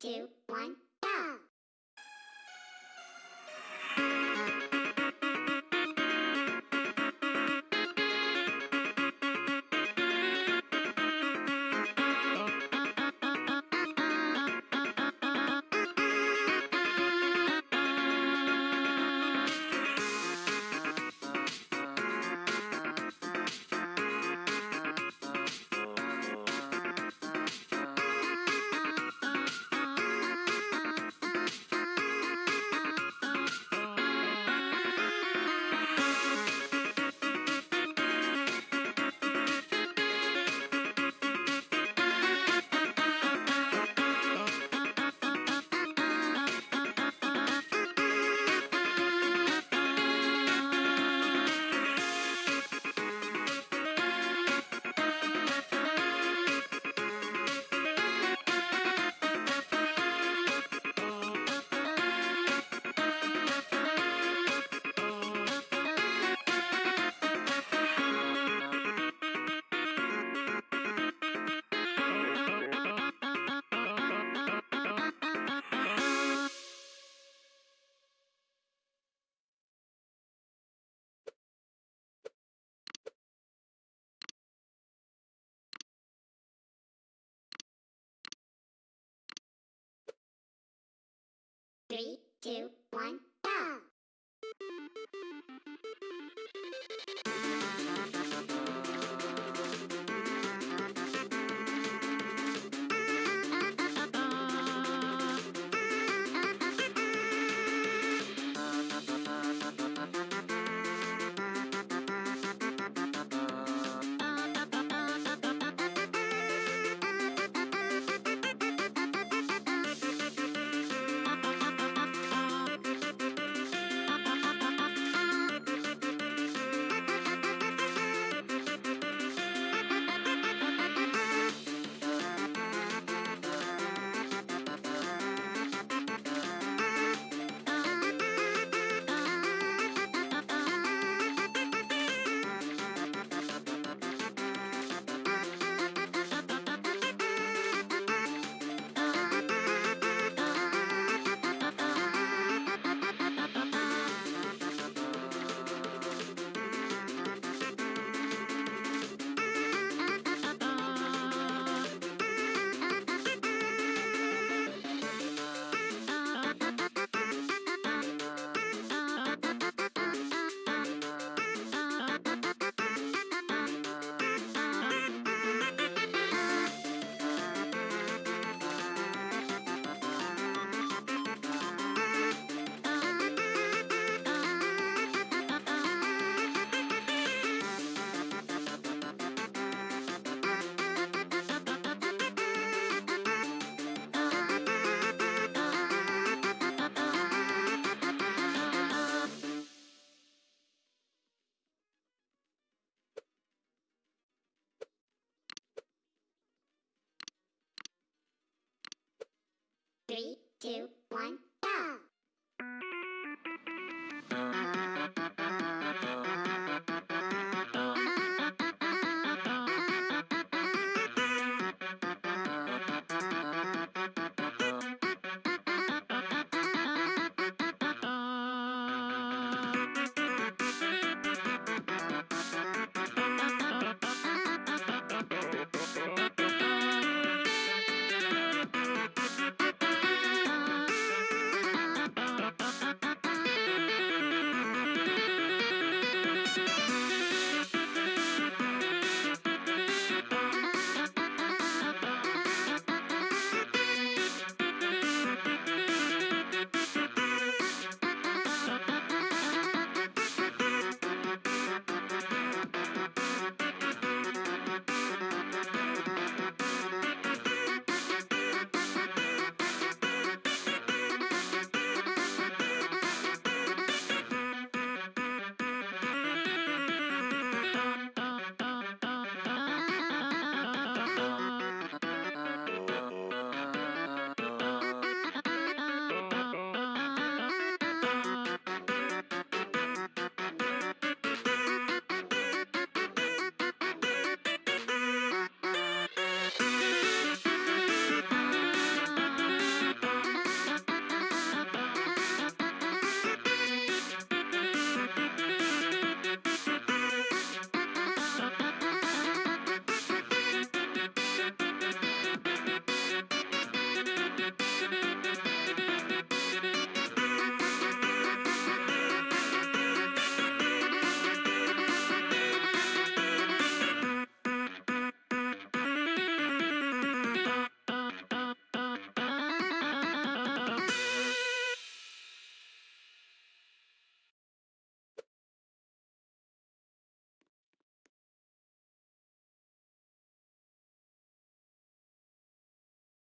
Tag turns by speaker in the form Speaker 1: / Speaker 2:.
Speaker 1: two, one, Three, two, one, two,